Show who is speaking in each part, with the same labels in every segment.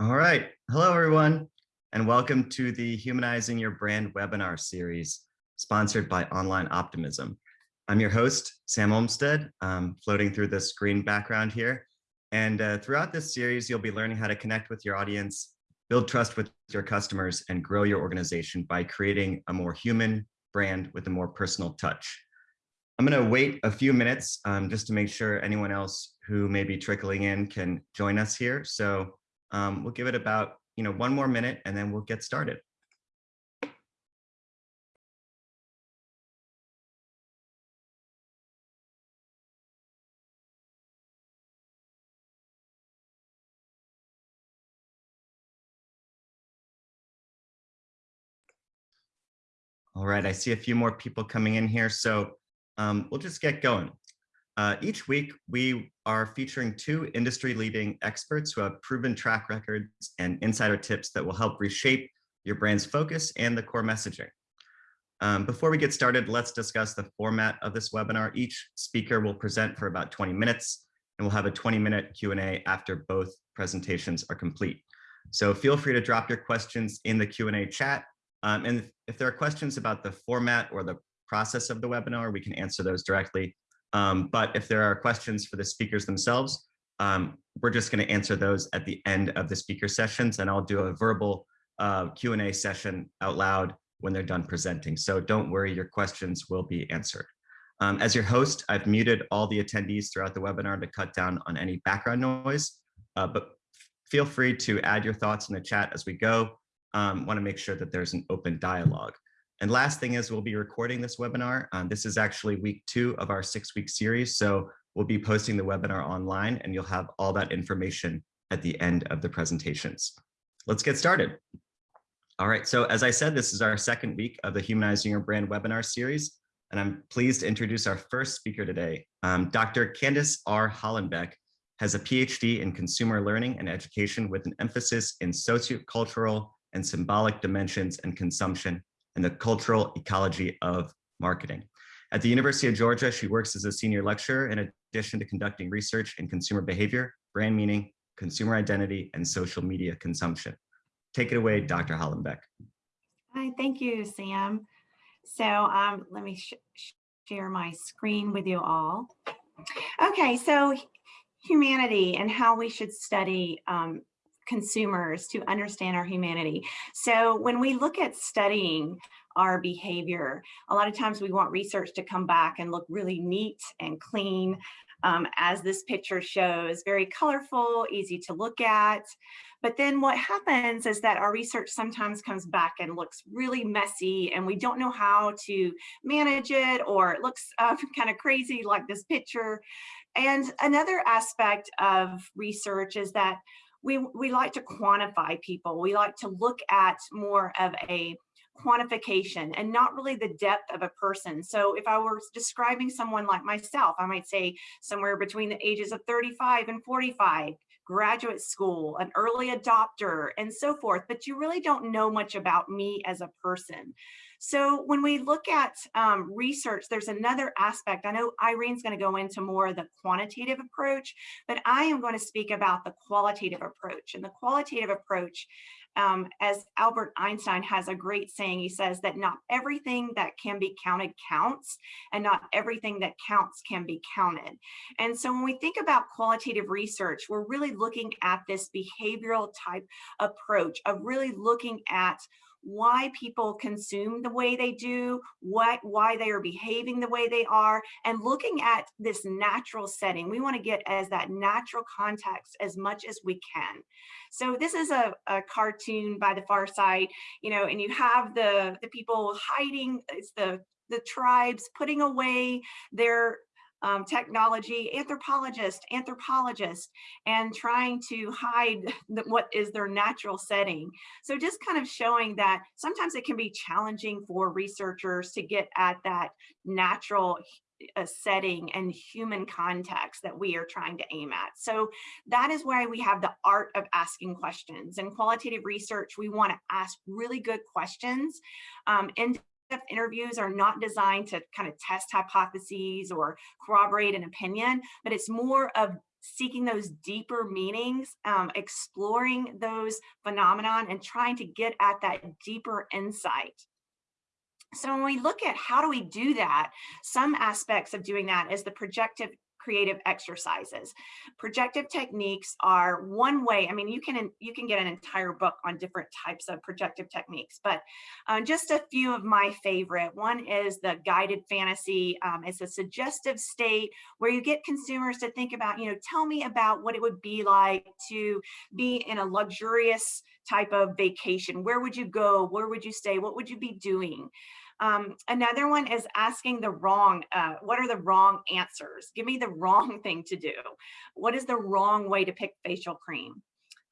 Speaker 1: All right. Hello, everyone, and welcome to the Humanizing Your Brand webinar series sponsored by Online Optimism. I'm your host, Sam Olmstead, um, floating through the screen background here. And uh, throughout this series, you'll be learning how to connect with your audience, build trust with your customers, and grow your organization by creating a more human brand with a more personal touch. I'm going to wait a few minutes um, just to make sure anyone else who may be trickling in can join us here. So um, we'll give it about, you know, one more minute and then we'll get started. All right, I see a few more people coming in here, so um, we'll just get going. Uh, each week, we are featuring two industry-leading experts who have proven track records and insider tips that will help reshape your brand's focus and the core messaging. Um, before we get started, let's discuss the format of this webinar. Each speaker will present for about 20 minutes, and we'll have a 20-minute Q&A after both presentations are complete. So feel free to drop your questions in the Q&A chat. Um, and if there are questions about the format or the process of the webinar, we can answer those directly um, but if there are questions for the speakers themselves, um, we're just going to answer those at the end of the speaker sessions, and I'll do a verbal uh, Q&A session out loud when they're done presenting. So don't worry, your questions will be answered. Um, as your host, I've muted all the attendees throughout the webinar to cut down on any background noise, uh, but feel free to add your thoughts in the chat as we go. Um, want to make sure that there's an open dialogue. And last thing is we'll be recording this webinar. Um, this is actually week two of our six week series. So we'll be posting the webinar online and you'll have all that information at the end of the presentations. Let's get started. All right, so as I said, this is our second week of the Humanizing Your Brand webinar series, and I'm pleased to introduce our first speaker today. Um, Dr. Candice R. Hollenbeck has a PhD in consumer learning and education with an emphasis in sociocultural and symbolic dimensions and consumption and the cultural ecology of marketing. At the University of Georgia, she works as a senior lecturer in addition to conducting research in consumer behavior, brand meaning, consumer identity, and social media consumption. Take it away, Dr. Hollenbeck.
Speaker 2: Hi, thank you, Sam. So um, let me sh share my screen with you all. Okay, so humanity and how we should study um, consumers to understand our humanity. So when we look at studying our behavior, a lot of times we want research to come back and look really neat and clean, um, as this picture shows, very colorful, easy to look at. But then what happens is that our research sometimes comes back and looks really messy and we don't know how to manage it or it looks uh, kind of crazy like this picture. And another aspect of research is that we, we like to quantify people. We like to look at more of a quantification and not really the depth of a person. So if I were describing someone like myself, I might say somewhere between the ages of 35 and 45, graduate school, an early adopter, and so forth, but you really don't know much about me as a person. So when we look at um, research, there's another aspect. I know Irene's going to go into more of the quantitative approach, but I am going to speak about the qualitative approach. And the qualitative approach, um, as Albert Einstein has a great saying, he says that not everything that can be counted counts, and not everything that counts can be counted. And so when we think about qualitative research, we're really looking at this behavioral type approach of really looking at why people consume the way they do, what, why they are behaving the way they are, and looking at this natural setting. We want to get as that natural context as much as we can. So this is a, a cartoon by the far side, you know, and you have the, the people hiding, it's the the tribes putting away their um, technology anthropologist, anthropologist, and trying to hide the, what is their natural setting. So just kind of showing that sometimes it can be challenging for researchers to get at that natural uh, setting and human context that we are trying to aim at. So that is why we have the art of asking questions. In qualitative research, we want to ask really good questions um, interviews are not designed to kind of test hypotheses or corroborate an opinion, but it's more of seeking those deeper meanings, um, exploring those phenomenon and trying to get at that deeper insight. So when we look at how do we do that, some aspects of doing that is the projective creative exercises. Projective techniques are one way, I mean, you can you can get an entire book on different types of projective techniques, but uh, just a few of my favorite. One is the guided fantasy. Um, it's a suggestive state where you get consumers to think about, you know, tell me about what it would be like to be in a luxurious type of vacation. Where would you go? Where would you stay? What would you be doing? Um, another one is asking the wrong, uh, what are the wrong answers? Give me the wrong thing to do. What is the wrong way to pick facial cream?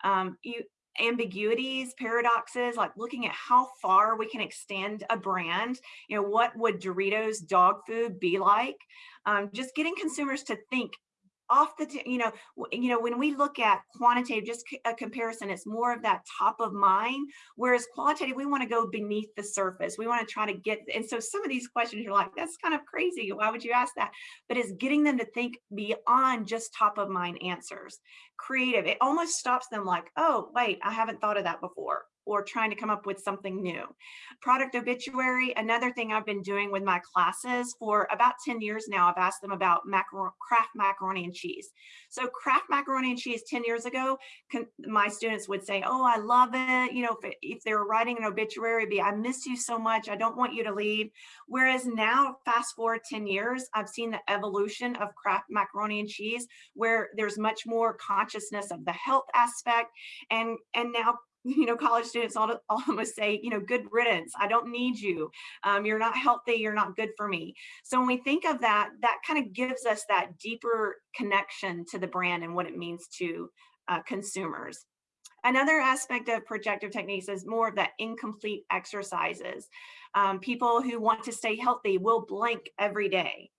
Speaker 2: Um, you, ambiguities, paradoxes, like looking at how far we can extend a brand. You know, what would Doritos dog food be like? Um, just getting consumers to think off the, you know, you know, when we look at quantitative, just a comparison, it's more of that top of mind, whereas qualitative, we want to go beneath the surface. We want to try to get, and so some of these questions you're like, that's kind of crazy. Why would you ask that? But it's getting them to think beyond just top of mind answers. Creative, it almost stops them like, oh, wait, I haven't thought of that before or trying to come up with something new. Product obituary, another thing I've been doing with my classes for about 10 years now, I've asked them about macar Kraft macaroni and cheese. So Kraft macaroni and cheese 10 years ago, my students would say, oh, I love it. You know, if, if they were writing an obituary, be, I miss you so much. I don't want you to leave. Whereas now, fast forward 10 years, I've seen the evolution of Kraft macaroni and cheese, where there's much more consciousness of the health aspect. And, and now you know, college students almost say, you know, good riddance. I don't need you. Um, you're not healthy. You're not good for me. So when we think of that, that kind of gives us that deeper connection to the brand and what it means to uh, consumers. Another aspect of projective techniques is more of that incomplete exercises. Um, people who want to stay healthy will blank every day.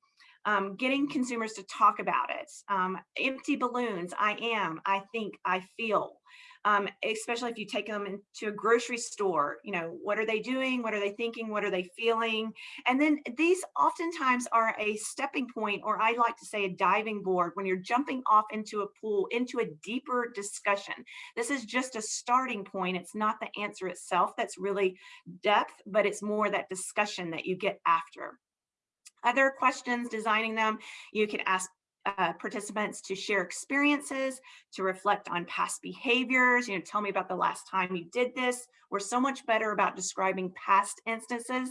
Speaker 2: Um, getting consumers to talk about it. Um, empty balloons, I am, I think, I feel um, especially if you take them into a grocery store, you know, what are they doing? What are they thinking? What are they feeling? And then these oftentimes are a stepping point, or I like to say a diving board when you're jumping off into a pool, into a deeper discussion. This is just a starting point. It's not the answer itself that's really depth, but it's more that discussion that you get after other questions designing them you can ask uh, participants to share experiences, to reflect on past behaviors, you know, tell me about the last time you did this. We're so much better about describing past instances,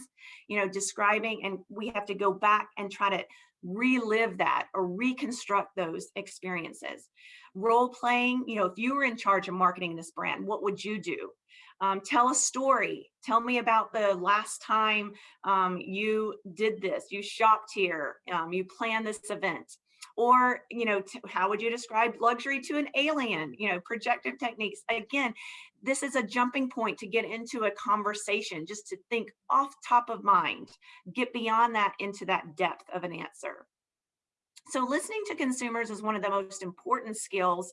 Speaker 2: you know, describing, and we have to go back and try to relive that or reconstruct those experiences. Role playing, you know, if you were in charge of marketing this brand, what would you do? Um, tell a story. Tell me about the last time um, you did this, you shopped here, um, you planned this event or you know how would you describe luxury to an alien? You know projective techniques. Again this is a jumping point to get into a conversation just to think off top of mind get beyond that into that depth of an answer. So listening to consumers is one of the most important skills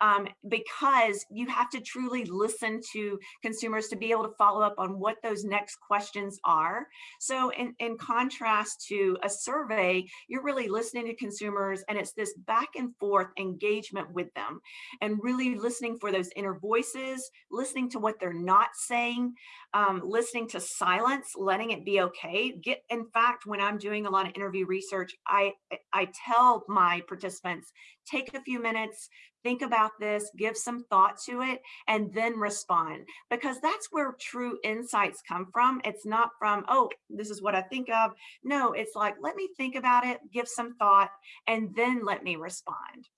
Speaker 2: um, because you have to truly listen to consumers to be able to follow up on what those next questions are. So in, in contrast to a survey, you're really listening to consumers and it's this back and forth engagement with them and really listening for those inner voices, listening to what they're not saying, um, listening to silence, letting it be okay. Get, in fact, when I'm doing a lot of interview research, I, I tell my participants, take a few minutes, think about this, give some thought to it, and then respond. Because that's where true insights come from. It's not from, oh, this is what I think of. No, it's like, let me think about it, give some thought, and then let me respond.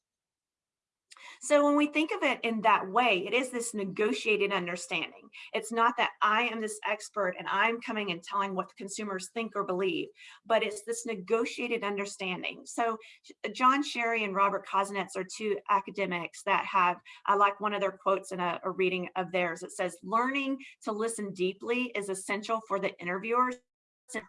Speaker 2: So when we think of it in that way, it is this negotiated understanding. It's not that I am this expert and I'm coming and telling what the consumers think or believe, but it's this negotiated understanding. So John Sherry and Robert Kozinets are two academics that have, I like one of their quotes in a, a reading of theirs. It says, learning to listen deeply is essential for the interviewers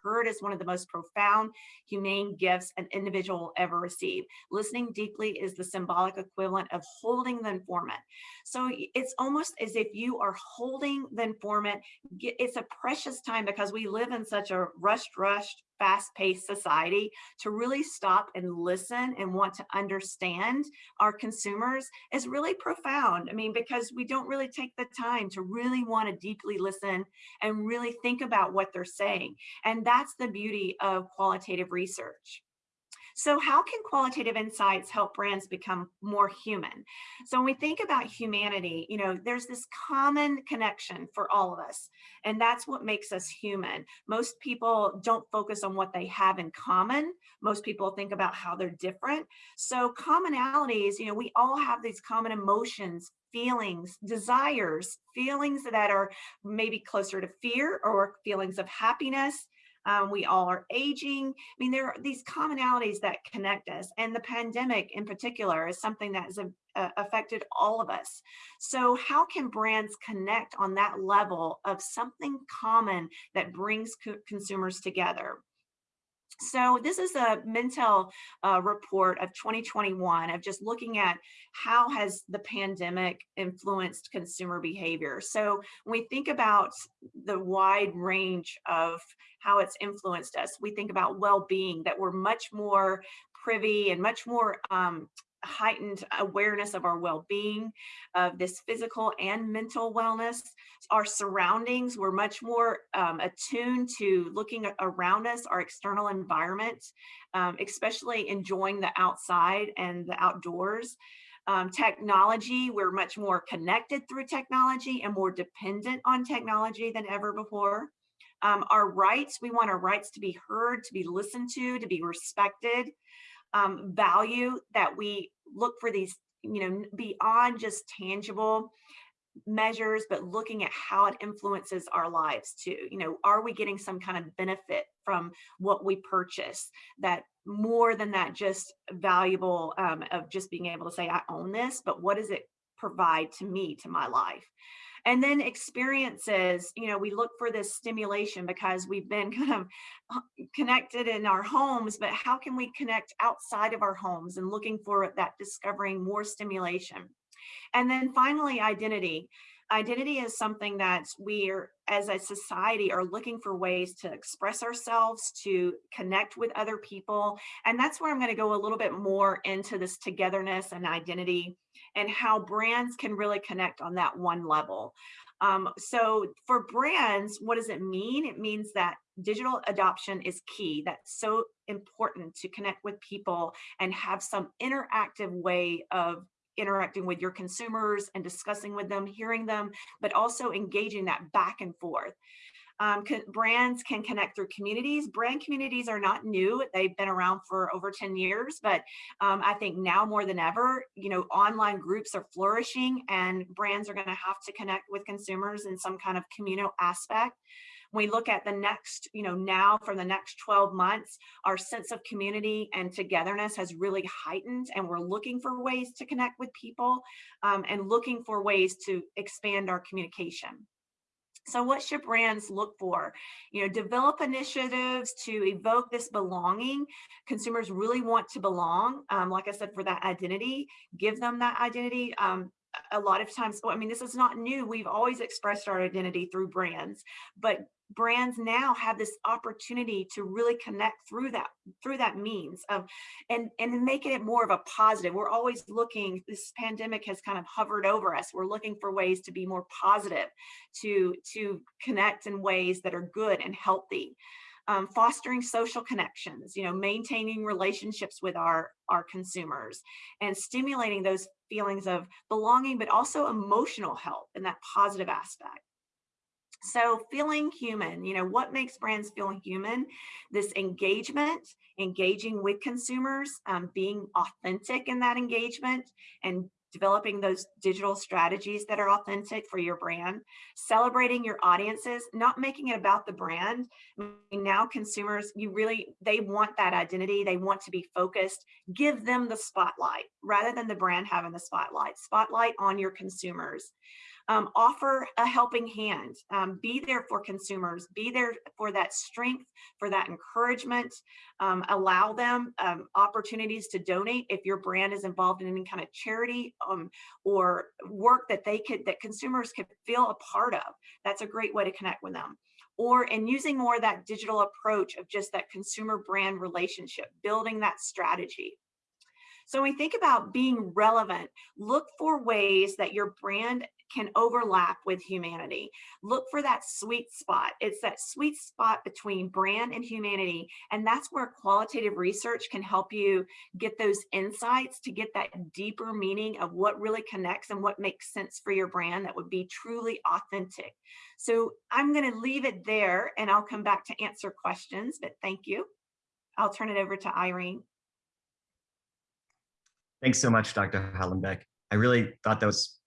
Speaker 2: heard is one of the most profound, humane gifts an individual will ever receive. Listening deeply is the symbolic equivalent of holding the informant. So it's almost as if you are holding the informant. It's a precious time because we live in such a rushed, rushed, fast-paced society to really stop and listen and want to understand our consumers is really profound. I mean, because we don't really take the time to really want to deeply listen and really think about what they're saying. And that's the beauty of qualitative research. So how can qualitative insights help brands become more human? So when we think about humanity, you know, there's this common connection for all of us, and that's what makes us human. Most people don't focus on what they have in common. Most people think about how they're different. So commonalities, you know, we all have these common emotions, feelings, desires, feelings that are maybe closer to fear or feelings of happiness, um, we all are aging. I mean, there are these commonalities that connect us and the pandemic in particular is something that has uh, affected all of us. So how can brands connect on that level of something common that brings co consumers together? So this is a Mintel uh, report of 2021 of just looking at how has the pandemic influenced consumer behavior. So when we think about the wide range of how it's influenced us, we think about well-being, that we're much more privy and much more um, heightened awareness of our well-being, of this physical and mental wellness. Our surroundings, we're much more um, attuned to looking around us, our external environment, um, especially enjoying the outside and the outdoors. Um, technology, we're much more connected through technology and more dependent on technology than ever before. Um, our rights, we want our rights to be heard, to be listened to, to be respected um, value that we look for these, you know, beyond just tangible measures, but looking at how it influences our lives too. You know, are we getting some kind of benefit from what we purchase that more than that just valuable um, of just being able to say, I own this, but what does it provide to me, to my life? And then experiences, you know, we look for this stimulation because we've been kind of uh, connected in our homes, but how can we connect outside of our homes and looking for that discovering more stimulation. And then finally, identity. Identity is something that we are, as a society, are looking for ways to express ourselves, to connect with other people. And that's where I'm going to go a little bit more into this togetherness and identity and how brands can really connect on that one level. Um, so for brands, what does it mean? It means that digital adoption is key. That's so important to connect with people and have some interactive way of interacting with your consumers and discussing with them, hearing them, but also engaging that back and forth. Um, brands can connect through communities. Brand communities are not new. They've been around for over 10 years, but um, I think now more than ever, you know, online groups are flourishing and brands are gonna have to connect with consumers in some kind of communal aspect we look at the next, you know, now for the next 12 months, our sense of community and togetherness has really heightened and we're looking for ways to connect with people um, and looking for ways to expand our communication. So what should brands look for? You know, develop initiatives to evoke this belonging. Consumers really want to belong. Um, like I said, for that identity, give them that identity. Um, a lot of times, well, I mean, this is not new. We've always expressed our identity through brands, but brands now have this opportunity to really connect through that through that means of and and making it more of a positive. We're always looking this pandemic has kind of hovered over us. We're looking for ways to be more positive to to connect in ways that are good and healthy. Um, fostering social connections, you know, maintaining relationships with our, our consumers and stimulating those feelings of belonging, but also emotional health and that positive aspect. So feeling human, you know, what makes brands feel human? This engagement, engaging with consumers, um, being authentic in that engagement and developing those digital strategies that are authentic for your brand, celebrating your audiences, not making it about the brand. Now consumers, you really, they want that identity. They want to be focused. Give them the spotlight rather than the brand having the spotlight. Spotlight on your consumers. Um, offer a helping hand, um, be there for consumers, be there for that strength, for that encouragement, um, allow them um, opportunities to donate if your brand is involved in any kind of charity um, or work that they could, that consumers could feel a part of. That's a great way to connect with them or and using more that digital approach of just that consumer brand relationship, building that strategy. So when we think about being relevant, look for ways that your brand can overlap with humanity. Look for that sweet spot. It's that sweet spot between brand and humanity. And that's where qualitative research can help you get those insights to get that deeper meaning of what really connects and what makes sense for your brand that would be truly authentic. So I'm going to leave it there and I'll come back to answer questions, but thank you. I'll turn it over to Irene.
Speaker 1: Thanks so much, Dr. Hollenbeck. I really thought that was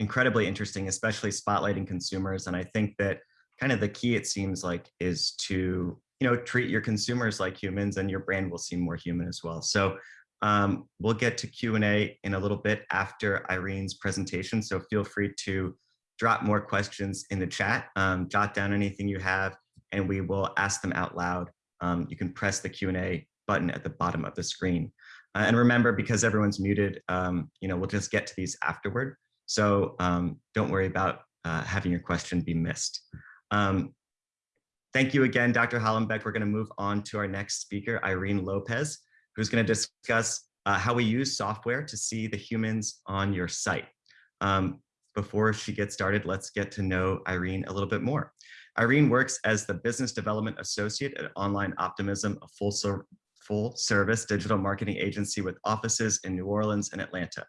Speaker 1: incredibly interesting, especially spotlighting consumers. And I think that kind of the key, it seems like, is to you know treat your consumers like humans and your brand will seem more human as well. So um, we'll get to Q&A in a little bit after Irene's presentation. So feel free to drop more questions in the chat, um, jot down anything you have, and we will ask them out loud. Um, you can press the Q&A button at the bottom of the screen. Uh, and remember, because everyone's muted, um, you know, we'll just get to these afterward. So um, don't worry about uh, having your question be missed. Um, thank you again, Dr. Hollenbeck. We're going to move on to our next speaker, Irene Lopez, who's going to discuss uh, how we use software to see the humans on your site. Um, before she gets started, let's get to know Irene a little bit more. Irene works as the Business Development Associate at Online Optimism, a full, full service digital marketing agency with offices in New Orleans and Atlanta.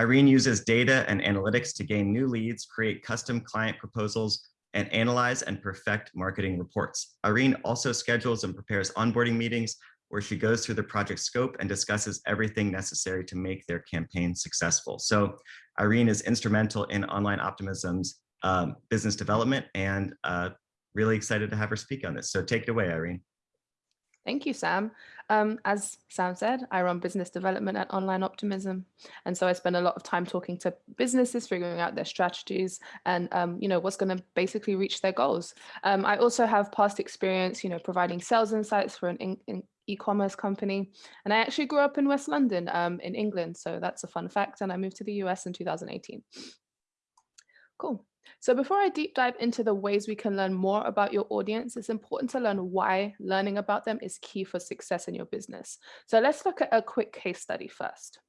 Speaker 1: Irene uses data and analytics to gain new leads, create custom client proposals, and analyze and perfect marketing reports. Irene also schedules and prepares onboarding meetings where she goes through the project scope and discusses everything necessary to make their campaign successful. So Irene is instrumental in Online Optimism's um, business development and uh, really excited to have her speak on this. So take it away, Irene.
Speaker 3: Thank you, Sam. Um, as Sam said, I run business development at Online Optimism. And so I spend a lot of time talking to businesses, figuring out their strategies and, um, you know, what's going to basically reach their goals. Um, I also have past experience, you know, providing sales insights for an e-commerce company. And I actually grew up in West London um, in England. So that's a fun fact. And I moved to the US in 2018. Cool. So before I deep dive into the ways we can learn more about your audience, it's important to learn why learning about them is key for success in your business. So let's look at a quick case study first.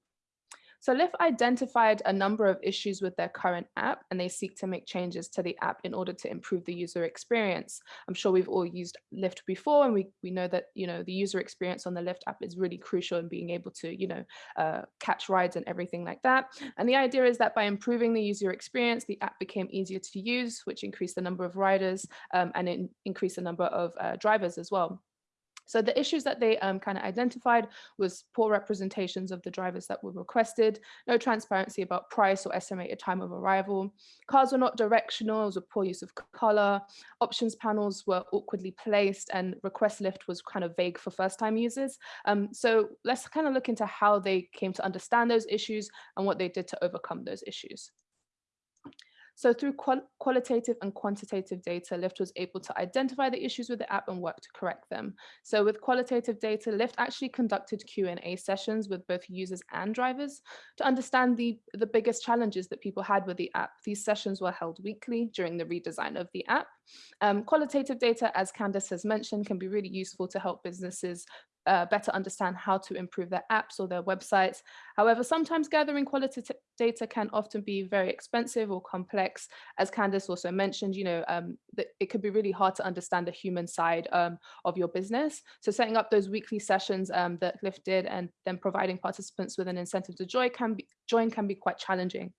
Speaker 3: So Lyft identified a number of issues with their current app and they seek to make changes to the app in order to improve the user experience. I'm sure we've all used Lyft before and we, we know that, you know, the user experience on the Lyft app is really crucial in being able to, you know, uh, catch rides and everything like that. And the idea is that by improving the user experience, the app became easier to use, which increased the number of riders um, and it increased the number of uh, drivers as well. So the issues that they um, kind of identified was poor representations of the drivers that were requested, no transparency about price or estimated time of arrival, cars were not directional, was a poor use of color, options panels were awkwardly placed, and request Lyft was kind of vague for first time users. Um, so let's kind of look into how they came to understand those issues and what they did to overcome those issues. So through qual qualitative and quantitative data, Lyft was able to identify the issues with the app and work to correct them. So with qualitative data, Lyft actually conducted Q&A sessions with both users and drivers to understand the, the biggest challenges that people had with the app. These sessions were held weekly during the redesign of the app. Um, qualitative data, as Candice has mentioned, can be really useful to help businesses uh, better understand how to improve their apps or their websites. However, sometimes gathering qualitative data can often be very expensive or complex. As Candice also mentioned, you know, um, it could be really hard to understand the human side um, of your business. So setting up those weekly sessions um, that Lyft did and then providing participants with an incentive to join can be, join can be quite challenging.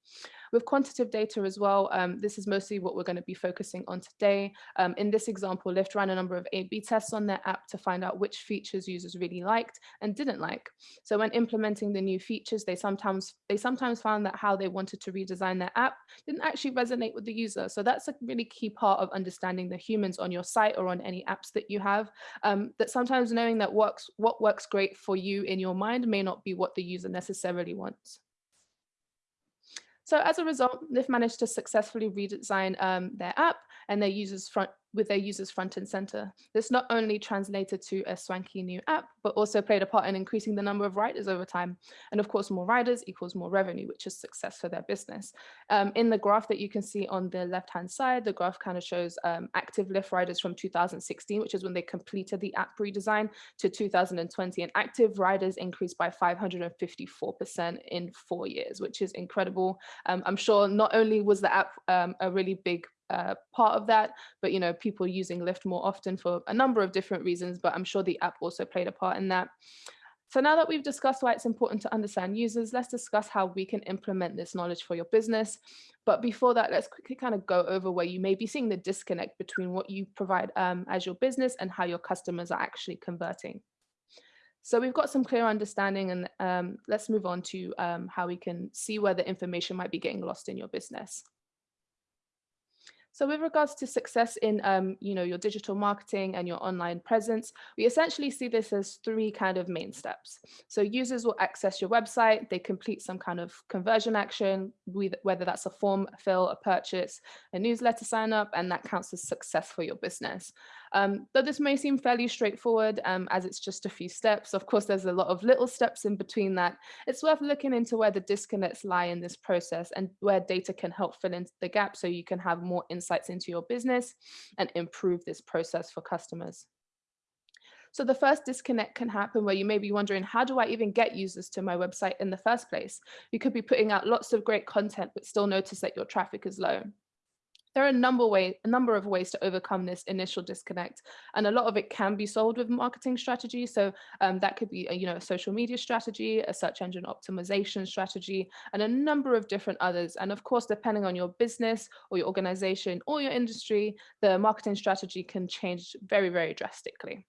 Speaker 3: With quantitative data as well, um, this is mostly what we're going to be focusing on today. Um, in this example, Lyft ran a number of A-B tests on their app to find out which features users really liked and didn't like. So when implementing the new features, they sometimes they sometimes found that how they wanted to redesign their app didn't actually resonate with the user. So that's a really key part of understanding the humans on your site or on any apps that you have. Um, that sometimes knowing that works what works great for you in your mind may not be what the user necessarily wants. So as a result, they've managed to successfully redesign um, their app and their users front with their users front and center. This not only translated to a swanky new app, but also played a part in increasing the number of riders over time. And of course, more riders equals more revenue, which is success for their business. Um, in the graph that you can see on the left-hand side, the graph kind of shows um, active Lyft riders from 2016, which is when they completed the app redesign, to 2020. And active riders increased by 554% in four years, which is incredible. Um, I'm sure not only was the app um, a really big uh, part of that, but you know, people using Lyft more often for a number of different reasons, but I'm sure the app also played a part in that. So now that we've discussed why it's important to understand users, let's discuss how we can implement this knowledge for your business. But before that, let's quickly kind of go over where you may be seeing the disconnect between what you provide um, as your business and how your customers are actually converting. So we've got some clear understanding and um, let's move on to um, how we can see where the information might be getting lost in your business. So with regards to success in um, you know, your digital marketing and your online presence, we essentially see this as three kind of main steps. So users will access your website, they complete some kind of conversion action, whether that's a form, fill, a purchase, a newsletter sign up, and that counts as success for your business. Um, though this may seem fairly straightforward um, as it's just a few steps, of course, there's a lot of little steps in between that. It's worth looking into where the disconnects lie in this process and where data can help fill in the gap so you can have more insights into your business and improve this process for customers. So the first disconnect can happen where you may be wondering, how do I even get users to my website in the first place? You could be putting out lots of great content, but still notice that your traffic is low. There are a number, way, a number of ways to overcome this initial disconnect, and a lot of it can be solved with marketing strategy. So um, that could be a, you know, a social media strategy, a search engine optimization strategy, and a number of different others. And of course, depending on your business or your organization or your industry, the marketing strategy can change very, very drastically.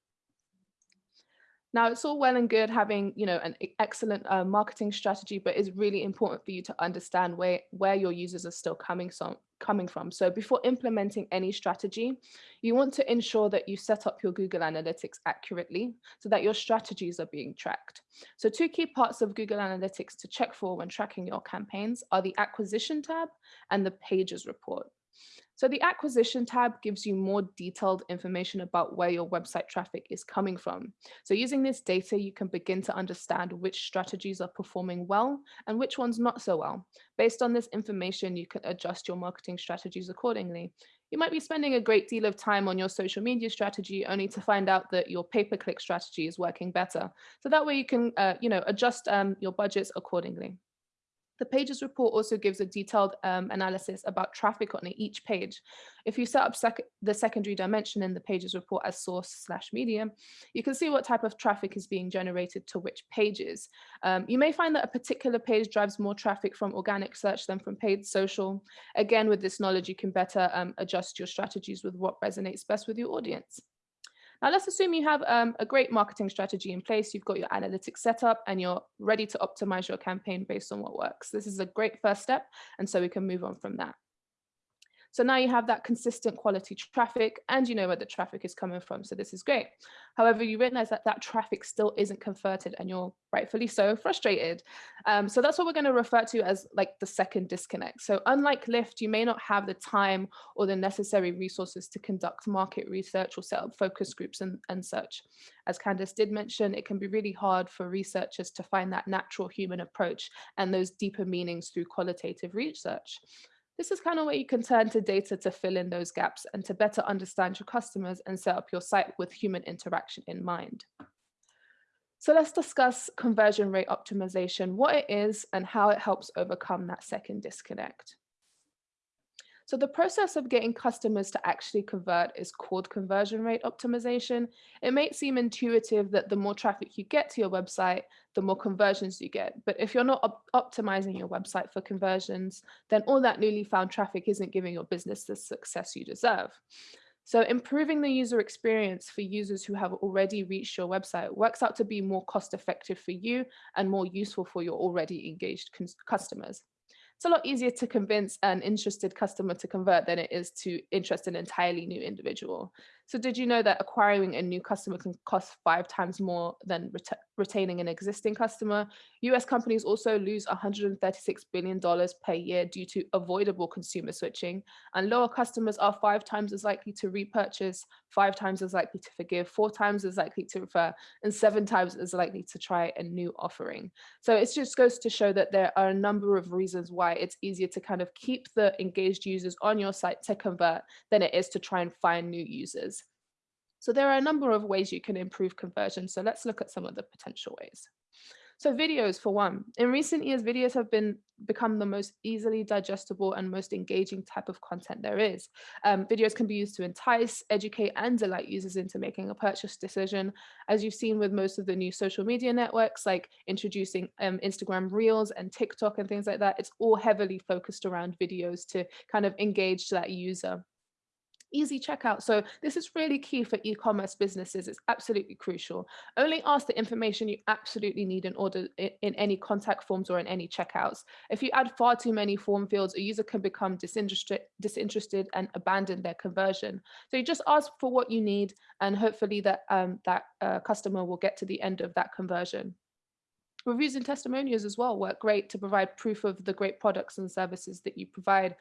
Speaker 3: Now, it's all well and good having, you know, an excellent uh, marketing strategy, but it's really important for you to understand where, where your users are still coming from, coming from. So before implementing any strategy, you want to ensure that you set up your Google Analytics accurately so that your strategies are being tracked. So two key parts of Google Analytics to check for when tracking your campaigns are the acquisition tab and the pages report. So the acquisition tab gives you more detailed information about where your website traffic is coming from. So using this data, you can begin to understand which strategies are performing well and which ones not so well. Based on this information, you can adjust your marketing strategies accordingly. You might be spending a great deal of time on your social media strategy only to find out that your pay-per-click strategy is working better. So that way you can uh, you know, adjust um, your budgets accordingly. The pages report also gives a detailed um, analysis about traffic on each page. If you set up sec the secondary dimension in the pages report as source slash media, you can see what type of traffic is being generated to which pages. Um, you may find that a particular page drives more traffic from organic search than from paid social. Again, with this knowledge, you can better um, adjust your strategies with what resonates best with your audience. Now let's assume you have um, a great marketing strategy in place, you've got your analytics set up and you're ready to optimize your campaign based on what works. This is a great first step. And so we can move on from that. So now you have that consistent quality traffic and you know where the traffic is coming from. So this is great. However, you realize that that traffic still isn't converted and you're rightfully so frustrated. Um, so that's what we're going to refer to as like the second disconnect. So unlike Lyft, you may not have the time or the necessary resources to conduct market research or set up focus groups and, and such. As Candice did mention, it can be really hard for researchers to find that natural human approach and those deeper meanings through qualitative research. This is kind of where you can turn to data to fill in those gaps and to better understand your customers and set up your site with human interaction in mind. So let's discuss conversion rate optimization, what it is and how it helps overcome that second disconnect. So the process of getting customers to actually convert is called conversion rate optimization. It may seem intuitive that the more traffic you get to your website, the more conversions you get. But if you're not op optimizing your website for conversions, then all that newly found traffic isn't giving your business the success you deserve. So improving the user experience for users who have already reached your website works out to be more cost effective for you and more useful for your already engaged customers it's a lot easier to convince an interested customer to convert than it is to interest an entirely new individual. So did you know that acquiring a new customer can cost five times more than ret retaining an existing customer? US companies also lose $136 billion per year due to avoidable consumer switching, and lower customers are five times as likely to repurchase, five times as likely to forgive, four times as likely to refer, and seven times as likely to try a new offering. So it just goes to show that there are a number of reasons why it's easier to kind of keep the engaged users on your site to convert than it is to try and find new users. So there are a number of ways you can improve conversion. So let's look at some of the potential ways. So videos for one. In recent years, videos have been become the most easily digestible and most engaging type of content there is. Um, videos can be used to entice, educate, and delight users into making a purchase decision. As you've seen with most of the new social media networks, like introducing um, Instagram Reels and TikTok and things like that, it's all heavily focused around videos to kind of engage that user easy checkout. So this is really key for e-commerce businesses. It's absolutely crucial. Only ask the information you absolutely need in order in any contact forms or in any checkouts. If you add far too many form fields, a user can become disinterested, disinterested and abandon their conversion. So you just ask for what you need and hopefully that um, that uh, customer will get to the end of that conversion. Reviews and testimonials as well work great to provide proof of the great products and services that you provide.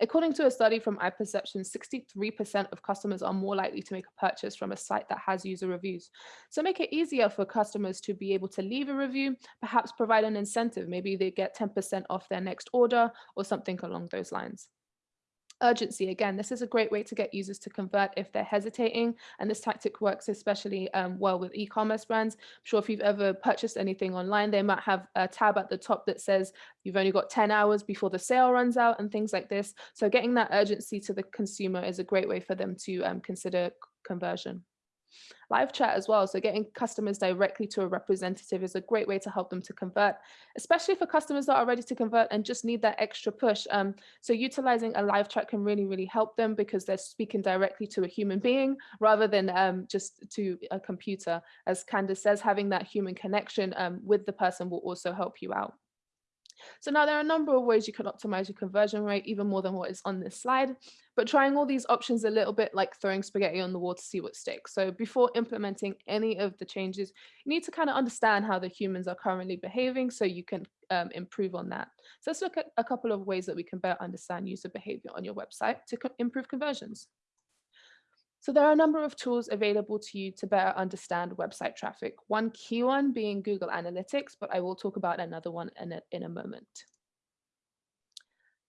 Speaker 3: According to a study from iPerception, 63% of customers are more likely to make a purchase from a site that has user reviews. So make it easier for customers to be able to leave a review, perhaps provide an incentive. Maybe they get 10% off their next order or something along those lines urgency again this is a great way to get users to convert if they're hesitating and this tactic works especially um, well with e-commerce brands. I'm sure if you've ever purchased anything online they might have a tab at the top that says you've only got 10 hours before the sale runs out and things like this. So getting that urgency to the consumer is a great way for them to um, consider conversion Live chat as well. So getting customers directly to a representative is a great way to help them to convert, especially for customers that are ready to convert and just need that extra push. Um, so utilizing a live chat can really, really help them because they're speaking directly to a human being rather than um, just to a computer. As Candice says, having that human connection um, with the person will also help you out. So now there are a number of ways you can optimize your conversion rate, even more than what is on this slide, but trying all these options a little bit like throwing spaghetti on the wall to see what sticks. So before implementing any of the changes, you need to kind of understand how the humans are currently behaving so you can um, improve on that. So let's look at a couple of ways that we can better understand user behavior on your website to improve conversions. So there are a number of tools available to you to better understand website traffic. One key one being Google Analytics, but I will talk about another one in a, in a moment.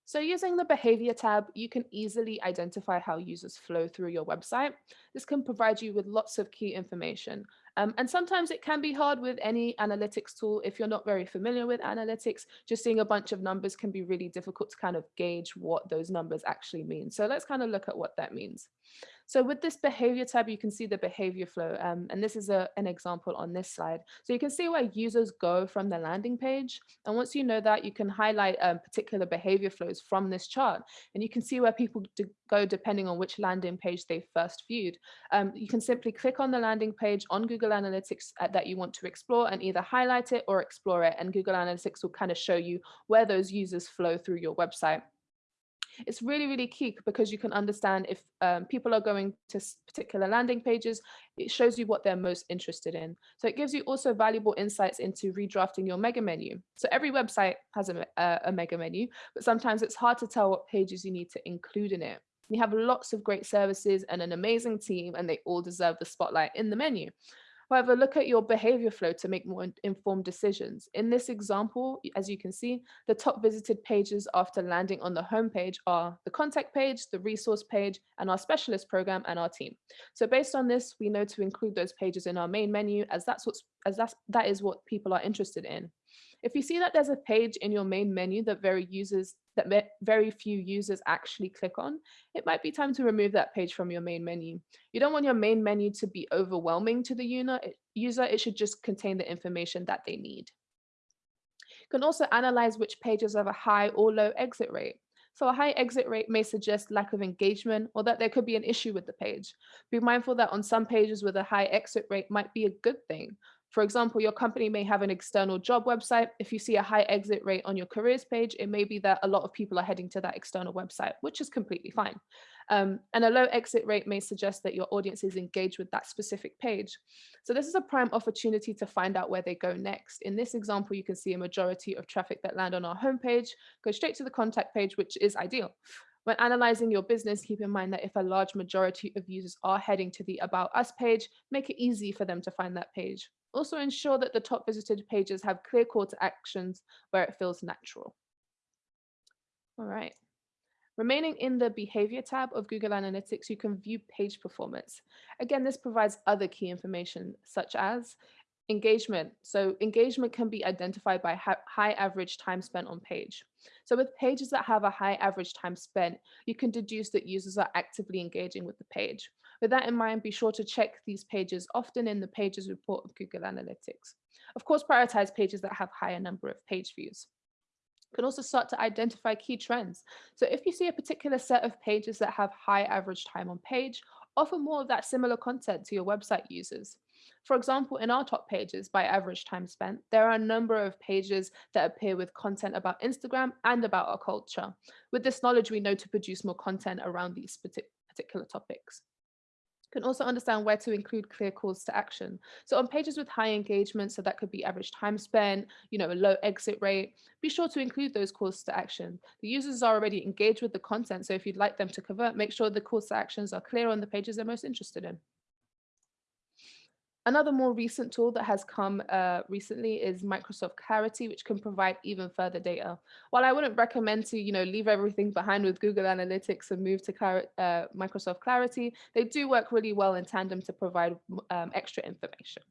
Speaker 3: So using the behavior tab, you can easily identify how users flow through your website. This can provide you with lots of key information. Um, and sometimes it can be hard with any analytics tool. If you're not very familiar with analytics, just seeing a bunch of numbers can be really difficult to kind of gauge what those numbers actually mean. So let's kind of look at what that means. So with this behavior tab, you can see the behavior flow. Um, and this is a, an example on this slide. So you can see where users go from the landing page. And once you know that, you can highlight um, particular behavior flows from this chart. And you can see where people go depending on which landing page they first viewed. Um, you can simply click on the landing page on Google Analytics uh, that you want to explore and either highlight it or explore it. And Google Analytics will kind of show you where those users flow through your website it's really, really key because you can understand if um, people are going to particular landing pages, it shows you what they're most interested in. So it gives you also valuable insights into redrafting your mega menu. So every website has a, a, a mega menu, but sometimes it's hard to tell what pages you need to include in it. We have lots of great services and an amazing team, and they all deserve the spotlight in the menu. However, look at your behavior flow to make more informed decisions. In this example, as you can see, the top visited pages after landing on the homepage are the contact page, the resource page, and our specialist program and our team. So based on this, we know to include those pages in our main menu as that's what's as that's that is what people are interested in. If you see that there's a page in your main menu that very users that very few users actually click on, it might be time to remove that page from your main menu. You don't want your main menu to be overwhelming to the user. It should just contain the information that they need. You can also analyze which pages have a high or low exit rate. So a high exit rate may suggest lack of engagement or that there could be an issue with the page. Be mindful that on some pages with a high exit rate might be a good thing. For example, your company may have an external job website. If you see a high exit rate on your careers page, it may be that a lot of people are heading to that external website, which is completely fine. Um, and a low exit rate may suggest that your audience is engaged with that specific page. So this is a prime opportunity to find out where they go next. In this example, you can see a majority of traffic that land on our homepage go straight to the contact page, which is ideal. When analyzing your business, keep in mind that if a large majority of users are heading to the About Us page, make it easy for them to find that page. Also ensure that the top visited pages have clear call to actions where it feels natural. All right. Remaining in the behavior tab of Google Analytics, you can view page performance. Again, this provides other key information such as engagement. So engagement can be identified by high average time spent on page. So with pages that have a high average time spent, you can deduce that users are actively engaging with the page. With that in mind, be sure to check these pages often in the pages report of Google Analytics. Of course, prioritize pages that have higher number of page views. You can also start to identify key trends. So if you see a particular set of pages that have high average time on page, offer more of that similar content to your website users. For example, in our top pages by average time spent, there are a number of pages that appear with content about Instagram and about our culture. With this knowledge, we know to produce more content around these particular topics can also understand where to include clear calls to action. So on pages with high engagement, so that could be average time spent, you know, a low exit rate, be sure to include those calls to action. The users are already engaged with the content. So if you'd like them to convert, make sure the calls to actions are clear on the pages they're most interested in. Another more recent tool that has come uh, recently is Microsoft Clarity, which can provide even further data. While I wouldn't recommend to, you know, leave everything behind with Google Analytics and move to uh, Microsoft Clarity, they do work really well in tandem to provide um, extra information.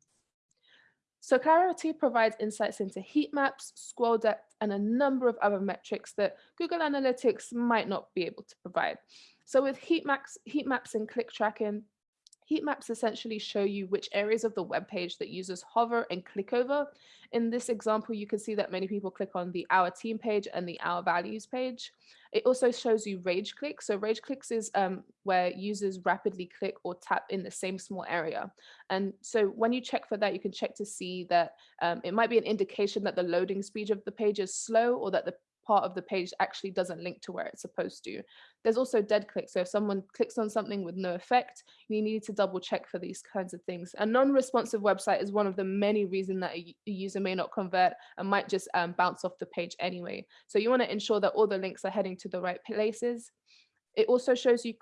Speaker 3: So Clarity provides insights into heat maps, scroll depth, and a number of other metrics that Google Analytics might not be able to provide. So with heat maps, heat maps and click tracking, Heat maps essentially show you which areas of the web page that users hover and click over. In this example, you can see that many people click on the Our Team page and the Our Values page. It also shows you rage clicks. So rage clicks is um, where users rapidly click or tap in the same small area. And so when you check for that, you can check to see that um, it might be an indication that the loading speed of the page is slow or that the part of the page actually doesn't link to where it's supposed to. There's also dead clicks. So if someone clicks on something with no effect, you need to double check for these kinds of things. A non-responsive website is one of the many reasons that a, user may not convert and might just um, bounce off the page anyway. So you want to ensure that all the links are heading to the right places. It also shows you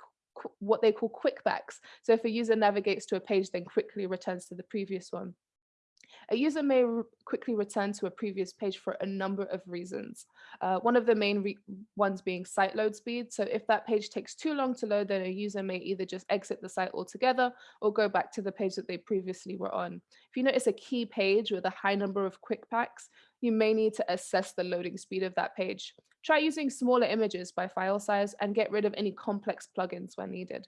Speaker 3: what they call quickbacks. So if a user navigates to a page, then quickly returns to the previous one. A user may re quickly return to a previous page for a number of reasons. Uh, one of the main ones being site load speed. So if that page takes too long to load, then a user may either just exit the site altogether or go back to the page that they previously were on. If you notice a key page with a high number of quickbacks, you may need to assess the loading speed of that page. Try using smaller images by file size and get rid of any complex plugins when needed.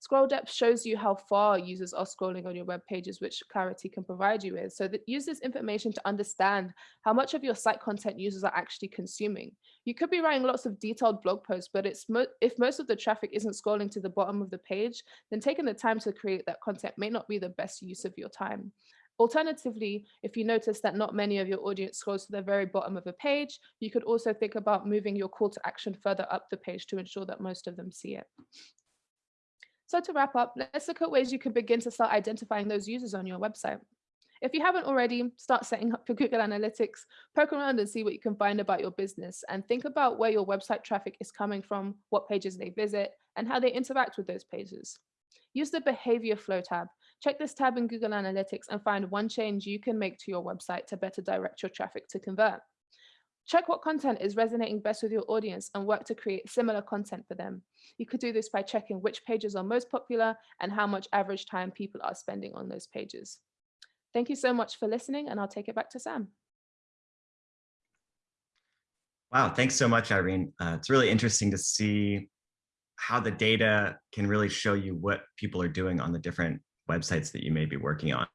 Speaker 3: Scroll depth shows you how far users are scrolling on your web pages, which Clarity can provide you with. So that use this information to understand how much of your site content users are actually consuming. You could be writing lots of detailed blog posts, but it's mo if most of the traffic isn't scrolling to the bottom of the page, then taking the time to create that content may not be the best use of your time. Alternatively, if you notice that not many of your audience scrolls to the very bottom of a page, you could also think about moving your call to action further up the page to ensure that most of them see it. So to wrap up, let's look at ways you can begin to start identifying those users on your website. If you haven't already, start setting up your Google Analytics, poke around and see what you can find about your business and think about where your website traffic is coming from, what pages they visit, and how they interact with those pages. Use the behavior flow tab. Check this tab in Google Analytics and find one change you can make to your website to better direct your traffic to convert. Check what content is resonating best with your audience and work to create similar content for them. You could do this by checking which pages are most popular and how much average time people are spending on those pages. Thank you so much for listening and I'll take it back to Sam.
Speaker 1: Wow, thanks so much, Irene. Uh, it's really interesting to see how the data can really show you what people are doing on the different websites that you may be working on.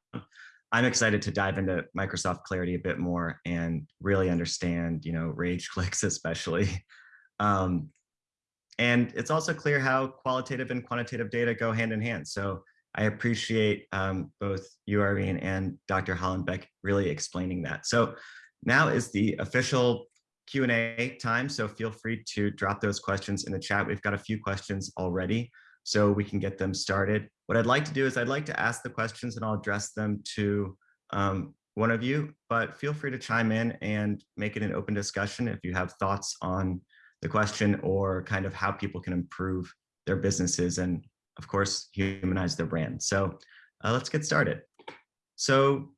Speaker 1: I'm excited to dive into Microsoft Clarity a bit more and really understand, you know, rage clicks especially. Um, and it's also clear how qualitative and quantitative data go hand in hand. So I appreciate um, both you, Irene, and Dr. Hollenbeck really explaining that. So now is the official Q&A time, so feel free to drop those questions in the chat. We've got a few questions already, so we can get them started. What I'd like to do is I'd like to ask the questions and I'll address them to um, one of you, but feel free to chime in and make it an open discussion if you have thoughts on the question or kind of how people can improve their businesses and of course humanize their brand. So uh, let's get started. So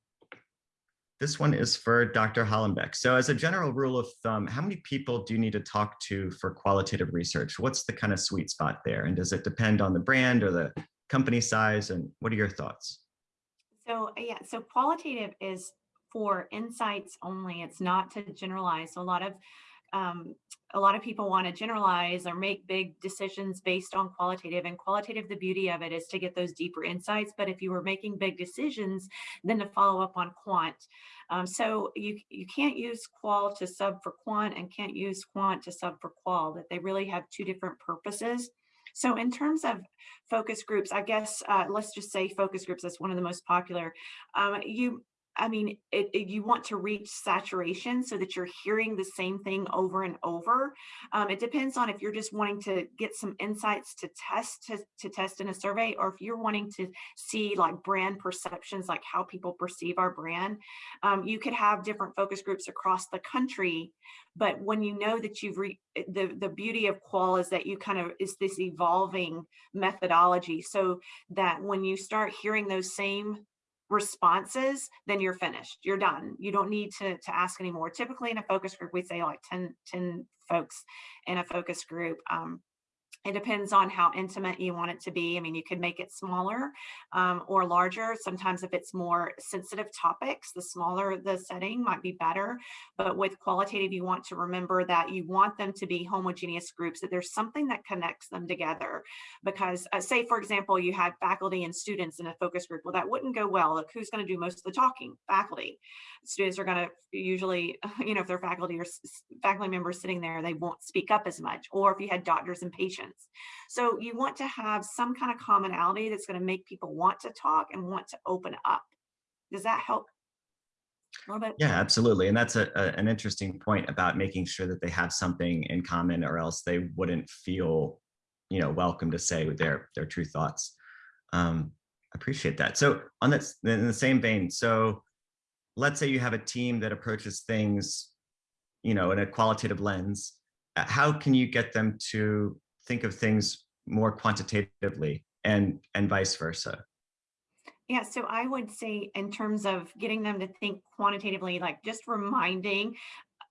Speaker 1: this one is for Dr. Hollenbeck. So as a general rule of thumb, how many people do you need to talk to for qualitative research? What's the kind of sweet spot there? And does it depend on the brand or the company size? And what are your thoughts?
Speaker 2: So uh, yeah, so qualitative is for insights only. It's not to generalize. So a lot of um, a lot of people want to generalize or make big decisions based on qualitative and qualitative the beauty of it is to get those deeper insights but if you were making big decisions then to follow up on quant um, so you you can't use qual to sub for quant and can't use quant to sub for qual that they really have two different purposes so in terms of focus groups, I guess, uh, let's just say focus groups, that's one of the most popular. Um, you I mean, it, it, you want to reach saturation so that you're hearing the same thing over and over. Um, it depends on if you're just wanting to get some insights to test to, to test in a survey, or if you're wanting to see like brand perceptions, like how people perceive our brand. Um, you could have different focus groups across the country, but when you know that you've re the the beauty of qual is that you kind of is this evolving methodology, so that when you start hearing those same responses, then you're finished. You're done. You don't need to, to ask anymore. Typically in a focus group, we say like 10, 10 folks in a focus group. Um, it depends on how intimate you want it to be. I mean, you could make it smaller um, or larger. Sometimes if it's more sensitive topics, the smaller the setting might be better. But with qualitative, you want to remember that you want them to be homogeneous groups, that there's something that connects them together. Because uh, say, for example, you had faculty and students in a focus group. Well, that wouldn't go well. Like who's going to do most of the talking? Faculty. Students are going to usually, you know, if they're faculty or faculty members sitting there, they won't speak up as much. Or if you had doctors and patients, so you want to have some kind of commonality that's going to make people want to talk and want to open up. Does that help?
Speaker 1: Yeah, absolutely. And that's a, a, an interesting point about making sure that they have something in common or else they wouldn't feel, you know, welcome to say their, their true thoughts. Um, appreciate that. So on that, in the same vein, so let's say you have a team that approaches things, you know, in a qualitative lens, uh, how can you get them to think of things more quantitatively and and vice versa.
Speaker 2: Yeah so i would say in terms of getting them to think quantitatively like just reminding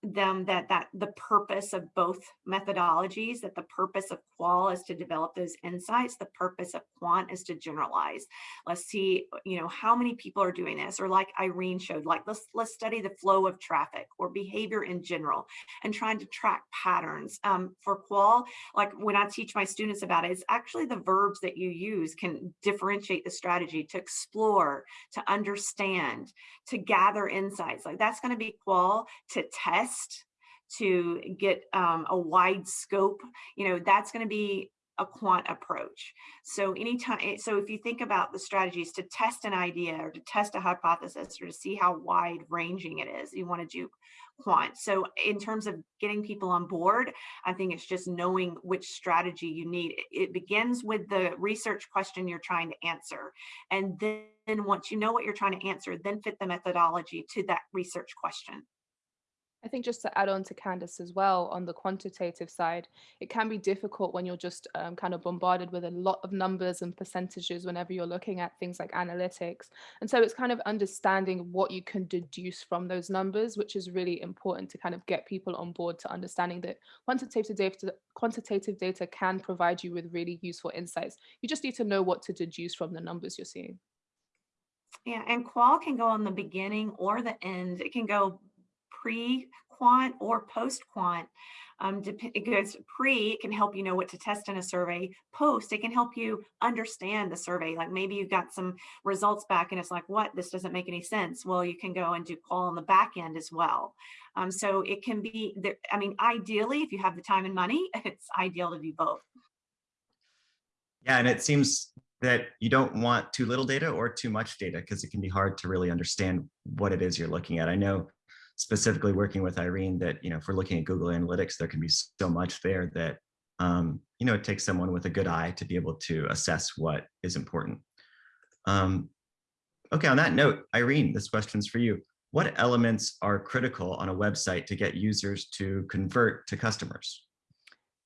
Speaker 2: them that that the purpose of both methodologies that the purpose of qual is to develop those insights the purpose of quant is to generalize. Let's see you know how many people are doing this or like irene showed like let's let's study the flow of traffic or behavior in general and trying to track patterns. Um, for qual like when i teach my students about it it's actually the verbs that you use can differentiate the strategy to explore to understand to gather insights. Like that's going to be qual to test test to get um, a wide scope, you know, that's going to be a quant approach. So anytime, eh, so if you think about the strategies to test an idea or to test a hypothesis or to see how wide ranging it is, you want to do quant. So in terms of getting people on board, I think it's just knowing which strategy you need. It begins with the research question you're trying to answer. And then once you know what you're trying to answer, then fit the methodology to that research question.
Speaker 3: I think just to add on to Candice as well, on the quantitative side, it can be difficult when you're just um, kind of bombarded with a lot of numbers and percentages whenever you're looking at things like analytics. And so it's kind of understanding what you can deduce from those numbers, which is really important to kind of get people on board to understanding that quantitative data, quantitative data can provide you with really useful insights. You just need to know what to deduce from the numbers you're seeing.
Speaker 2: Yeah, and qual can go on the beginning or the end. It can go pre-quant or post-quant. Um, it goes pre, it can help you know what to test in a survey. Post, it can help you understand the survey. Like maybe you've got some results back and it's like, what, this doesn't make any sense. Well, you can go and do qual on the back end as well. Um, so it can be, I mean, ideally, if you have the time and money, it's ideal to do both.
Speaker 1: Yeah, and it seems that you don't want too little data or too much data because it can be hard to really understand what it is you're looking at. I know specifically working with Irene that, you know, if we're looking at Google Analytics, there can be so much there that, um, you know, it takes someone with a good eye to be able to assess what is important. Um, okay, on that note, Irene, this question's for you. What elements are critical on a website to get users to convert to customers?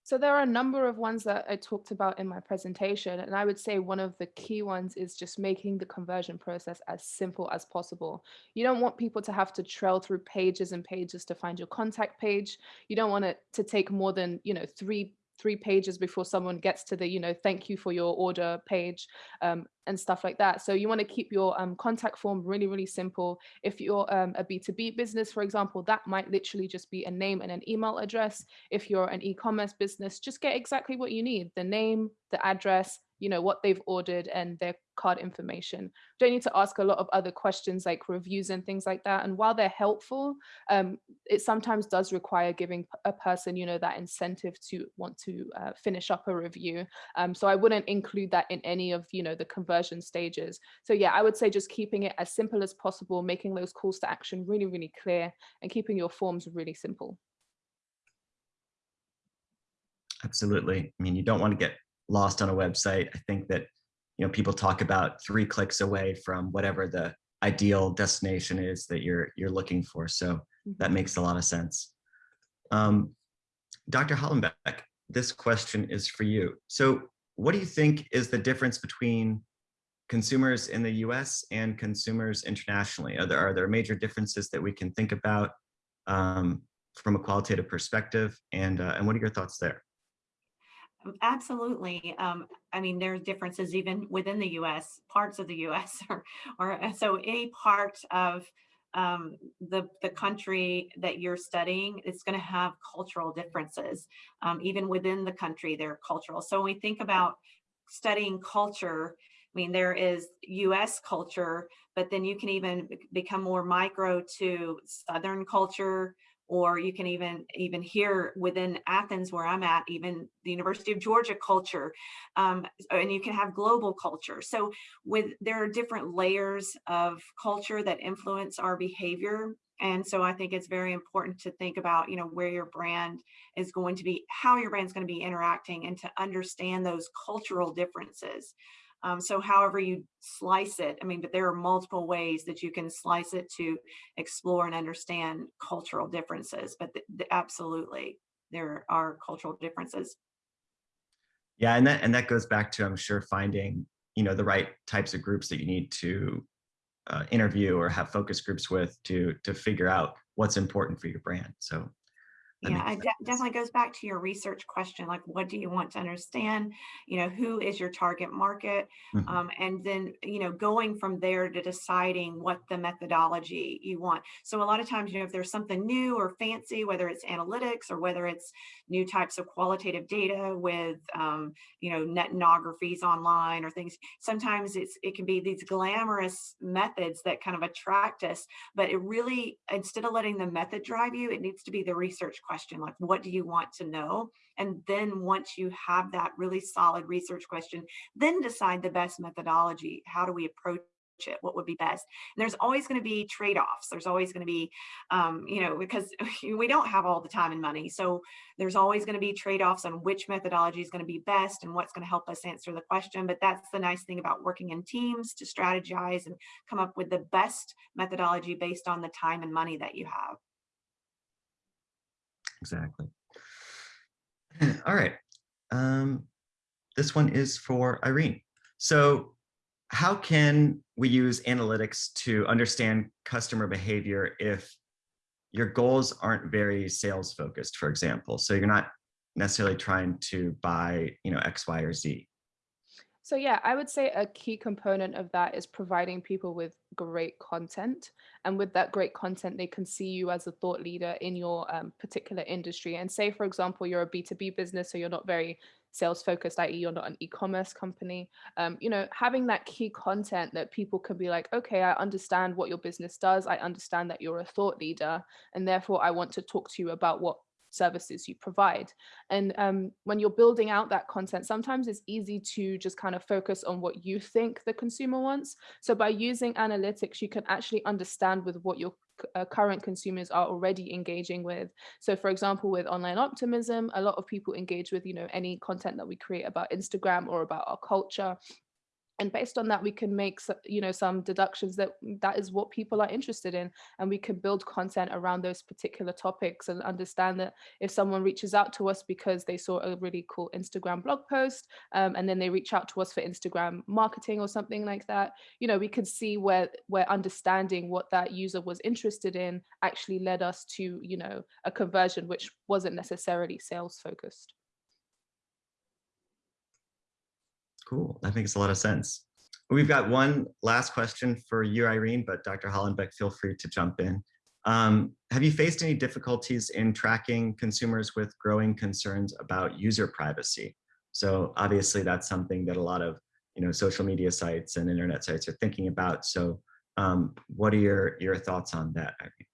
Speaker 3: So there are a number of ones that I talked about in my presentation, and I would say one of the key ones is just making the conversion process as simple as possible. You don't want people to have to trail through pages and pages to find your contact page. You don't want it to take more than, you know, three three pages before someone gets to the, you know, thank you for your order page um, and stuff like that. So you want to keep your um, contact form really, really simple. If you're um, a B2B business, for example, that might literally just be a name and an email address. If you're an e-commerce business, just get exactly what you need, the name, the address, you know, what they've ordered and their card information. Don't need to ask a lot of other questions like reviews and things like that. And while they're helpful, um, it sometimes does require giving a person, you know, that incentive to want to uh, finish up a review. Um, so I wouldn't include that in any of, you know, the conversion stages. So yeah, I would say just keeping it as simple as possible, making those calls to action really, really clear and keeping your forms really simple.
Speaker 1: Absolutely. I mean, you don't want to get lost on a website. I think that, you know, people talk about three clicks away from whatever the ideal destination is that you're you're looking for. So that
Speaker 3: Mm-hmm.
Speaker 1: makes a lot of sense. Um, Dr. Hollenbeck, this question is for you. So what do you think is the difference between consumers in the US and consumers internationally? Are there, are there major differences that we can think about um, from a qualitative perspective? And, uh, and what are your thoughts there?
Speaker 2: Absolutely. Um, I mean, there's differences even within the US, parts of the US or, or so any part of um, the, the country that you're studying, it's going to have cultural differences. Um, even within the country, they're cultural. So when we think about studying culture, I mean, there is US culture, but then you can even become more micro to Southern culture, or you can even even here within Athens where I'm at, even the University of Georgia culture, um, and you can have global culture. So with there are different layers of culture that influence our behavior. And so I think it's very important to think about, you know, where your brand is going to be, how your brand's going to be interacting and to understand those cultural differences. Um, so however you slice it, I mean, but there are multiple ways that you can slice it to explore and understand cultural differences, but th- th- absolutely there are cultural differences.
Speaker 1: Yeah, and that and that goes back to I'm sure finding you know the right types of groups that you need to uh, interview or have focus groups with to to figure out what's important for your brand. So
Speaker 2: Yeah, it de- definitely goes back to your research question, like what do you want to understand? You know, who is your target market?
Speaker 1: Mhm.
Speaker 2: Um, and then, you know, going from there to deciding what the methodology you want. So a lot of times, you know, if there's something new or fancy, whether it's analytics or whether it's new types of qualitative data with, um, you know, netnographies online or things, sometimes it's it can be these glamorous methods that kind of attract us but it really instead of letting the method drive you it needs to be the research question like what do you want to know? And then once you have that really solid research question then decide the best methodology how do we approach it? What would be best? And there's always going to be trade-offs. There's always going to be um, you know because we don't have all the time and money so there's always going to be trade-offs on which methodology is going to be best and what's going to help us answer the question but that's the nice thing about working in teams to strategize and come up with the best methodology based on the time and money that you have.
Speaker 1: Exactly. All right. Um, this one is for Irene. So how can we use analytics to understand customer behavior if your goals aren't very sales focused, for example? So you're not necessarily trying to buy, you know, X, Y, or Z.
Speaker 3: So yeah, I would say a key component of that is providing people with great content. And with that great content, they can see you as a thought leader in your um, particular industry. And say, for example, you're a B2B business, so you're not very sales focused, i.e. you're not an e-commerce company. Um, you know, having that key content that people can be like, okay, I understand what your business does. I understand that you're a thought leader. And therefore I want to talk to you about what services you provide. And um, when you're building out that content, sometimes it's easy to just kind of focus on what you think the consumer wants. So by using analytics, you can actually understand with what your uh, current consumers are already engaging with. So for example, with online optimism, a lot of people engage with, you know, any content that we create about Instagram or about our culture and based on that we can make you know some deductions that that is what people are interested in and we can build content around those particular topics and understand that if someone reaches out to us because they saw a really cool instagram blog post um, and then they reach out to us for instagram marketing or something like that you know we can see where where understanding what that user was interested in actually led us to you know a conversion which wasn't necessarily sales focused
Speaker 1: Cool. That makes a lot of sense. We've got one last question for you, Irene, but Dr. Hollenbeck, feel free to jump in. Um, have you faced any difficulties in tracking consumers with growing concerns about user privacy? So obviously that's something that a lot of you know, social media sites and internet sites are thinking about. So um, what are your, your thoughts on that, Irene?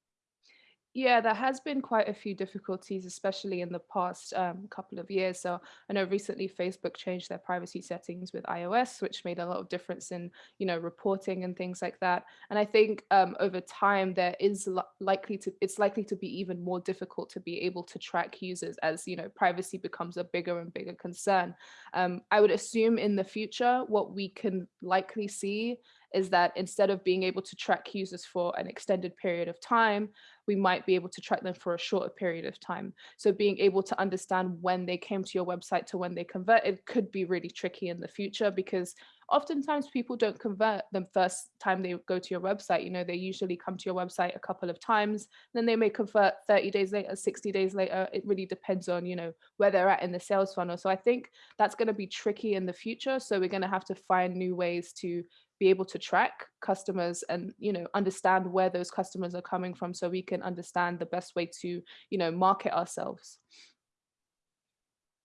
Speaker 3: Yeah, there has been quite a few difficulties, especially in the past um, couple of years. So I know recently Facebook changed their privacy settings with iOS, which made a lot of difference in, you know, reporting and things like that. And I think um, over time there is li likely to, it's likely to be even more difficult to be able to track users as, you know, privacy becomes a bigger and bigger concern. Um, I would assume in the future, what we can likely see is that instead of being able to track users for an extended period of time, we might be able to track them for a shorter period of time. So being able to understand when they came to your website to when they converted could be really tricky in the future because oftentimes people don't convert the first time they go to your website. You know, they usually come to your website a couple of times, then they may convert 30 days later, 60 days later. It really depends on, you know, where they're at in the sales funnel. So I think that's going to be tricky in the future. So we're going to have to find new ways to be able to track customers and you know understand where those customers are coming from so we can understand the best way to you know market ourselves.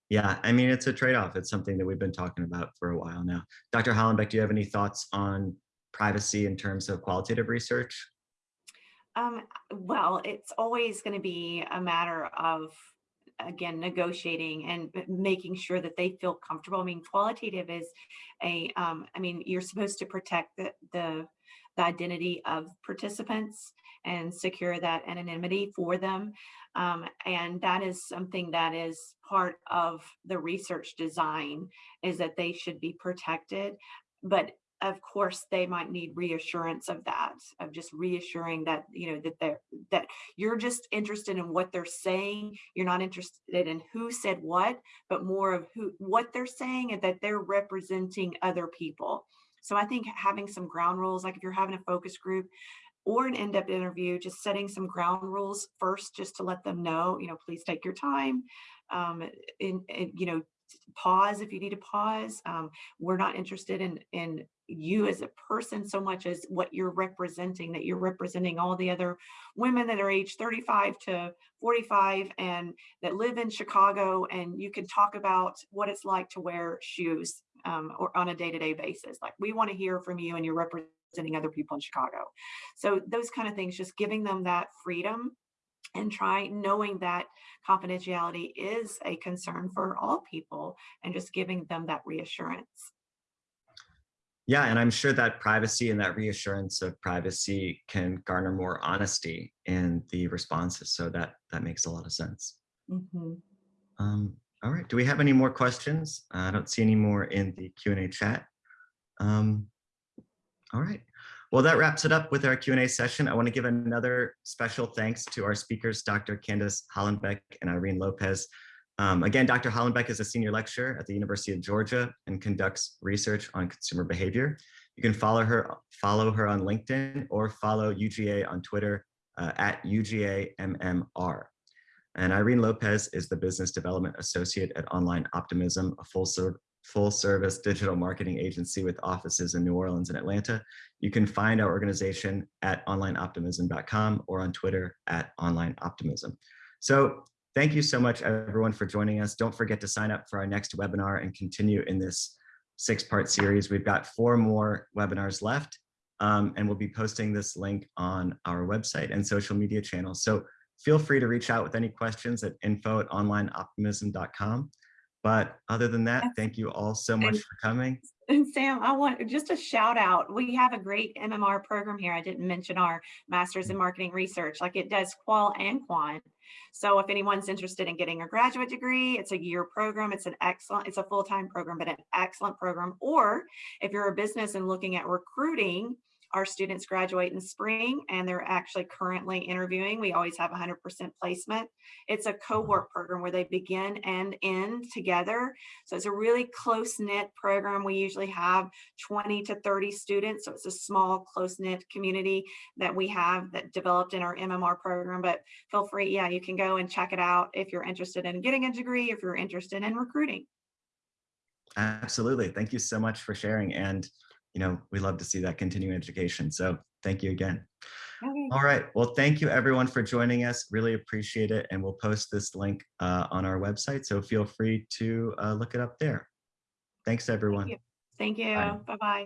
Speaker 1: Yeah i mean it's a trade-off. It's something that we've been talking about for a while now. Dr hollenbeck do you have any thoughts on privacy in terms of qualitative research?
Speaker 2: Um, well it's always going to be a matter of again negotiating and making sure that they feel comfortable. I mean qualitative is a um, I mean you're supposed to protect the, the the identity of participants and secure that anonymity for them. Um, and that is something that is part of the research design is that they should be protected. But of course they might need reassurance of that of just reassuring that you know that they're that you're just interested in what they're saying you're not interested in who said what but more of who what they're saying and that they're representing other people so i think having some ground rules like if you're having a focus group or an in-depth interview just setting some ground rules first just to let them know you know please take your time um in you know pause if you need to pause. Um, we're not interested in, in you as a person so much as what you're representing, that you're representing all the other women that are age 35 to 45 and that live in Chicago and you can talk about what it's like to wear shoes um, or on a day-to-day -day basis. Like we want to hear from you and you're representing other people in Chicago. So those kind of things, just giving them that freedom and try knowing that confidentiality is a concern for all people and just giving them that reassurance.
Speaker 1: Yeah, and I'm sure that privacy and that reassurance of privacy can garner more honesty in the responses. So that that makes a lot of sense. Mm -hmm. um, all right, do we have any more questions? Uh, I don't see any more in the Q&A chat. Um, all right. Well, that wraps it up with our Q&A session. I want to give another special thanks to our speakers, Dr. Candice Hollenbeck and Irene Lopez. Um, again, Dr. Hollenbeck is a senior lecturer at the University of Georgia and conducts research on consumer behavior. You can follow her, follow her on LinkedIn or follow UGA on Twitter uh, at UGAMMR. And Irene Lopez is the Business Development Associate at Online Optimism, a full, full service digital marketing agency with offices in New Orleans and Atlanta. You can find our organization at onlineoptimism.com or on Twitter at onlineoptimism. So thank you so much everyone for joining us. Don't forget to sign up for our next webinar and continue in this six part series. We've got four more webinars left um, and we'll be posting this link on our website and social media channels. So feel free to reach out with any questions at info at onlineoptimism.com. But other than that, thank you all so much for coming.
Speaker 2: And Sam, I want just a shout out. We have a great MMR program here. I didn't mention our Masters in Marketing Research, like it does qual and quant. So if anyone's interested in getting a graduate degree, it's a year program. It's an excellent, it's a full-time program, but an excellent program. Or if you're a business and looking at recruiting, our students graduate in spring and they're actually currently interviewing. We always have 100% placement. It's a mm-hmm. cohort program where they begin and end together. So it's a really close knit program. We usually have 20 to 30 students. So it's a small, close knit community that we have that developed in our MMR program. But feel free, yeah, you can go and check it out if you're interested in getting a degree, if you're interested in recruiting.
Speaker 1: Absolutely. Thank you so much for sharing. And, you know, we love to see that continuing education. So thank you again.
Speaker 2: Okay.
Speaker 1: All right. Well, thank you everyone for joining us. Really appreciate it. And we'll post this link uh, on our website. So feel free to uh, look it up there. Thanks, everyone.
Speaker 2: you. Thank you.
Speaker 1: Bye.
Speaker 2: Bye-bye.